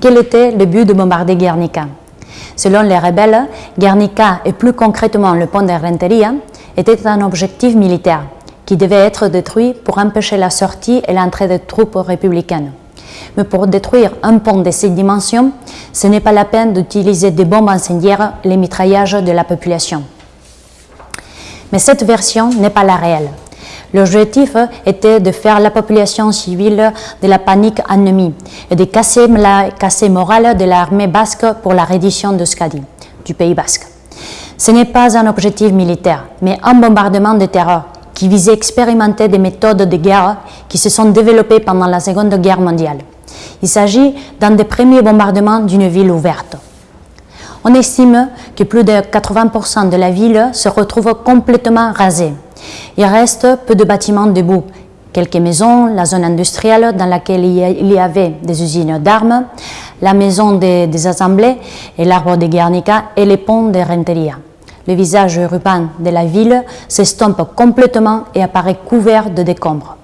Quel était le but de bombarder Guernica? Selon les rebelles, Guernica et plus concrètement le pont de Renteria était un objectif militaire qui devait être détruit pour empêcher la sortie et l'entrée des troupes républicaines. Mais pour détruire un pont de cette dimension, ce n'est pas la peine d'utiliser des bombes incendiaires, les mitraillages de la population. Mais cette version n'est pas la réelle. L'objectif était de faire la population civile de la panique ennemie et de casser la morale de l'armée basque pour la reddition de Skadi, du Pays basque. Ce n'est pas un objectif militaire, mais un bombardement de terreur qui visait à expérimenter des méthodes de guerre qui se sont développées pendant la Seconde Guerre mondiale. Il s'agit d'un des premiers bombardements d'une ville ouverte. On estime que plus de 80% de la ville se retrouve complètement rasée. Il reste peu de bâtiments debout, quelques maisons, la zone industrielle dans laquelle il y avait des usines d'armes, la maison des, assemblées et l'arbre de Guernica et les ponts de Renteria. Le visage urbain de la ville s'estompe complètement et apparaît couvert de décombres.